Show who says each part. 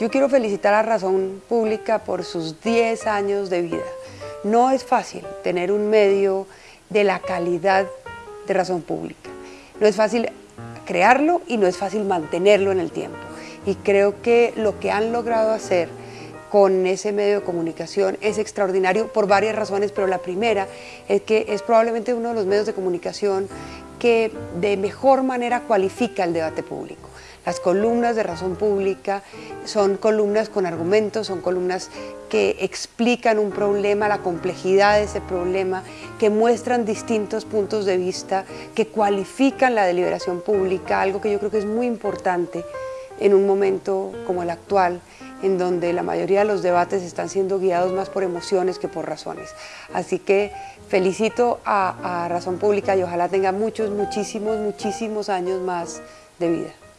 Speaker 1: Yo quiero felicitar a Razón Pública por sus 10 años de vida. No es fácil tener un medio de la calidad de Razón Pública. No es fácil crearlo y no es fácil mantenerlo en el tiempo. Y creo que lo que han logrado hacer con ese medio de comunicación es extraordinario por varias razones, pero la primera es que es probablemente uno de los medios de comunicación que de mejor manera cualifica el debate público. Las columnas de razón pública son columnas con argumentos, son columnas que explican un problema, la complejidad de ese problema, que muestran distintos puntos de vista, que cualifican la deliberación pública, algo que yo creo que es muy importante en un momento como el actual, en donde la mayoría de los debates están siendo guiados más por emociones que por razones. Así que felicito a, a Razón Pública y ojalá tenga muchos, muchísimos, muchísimos años más de vida.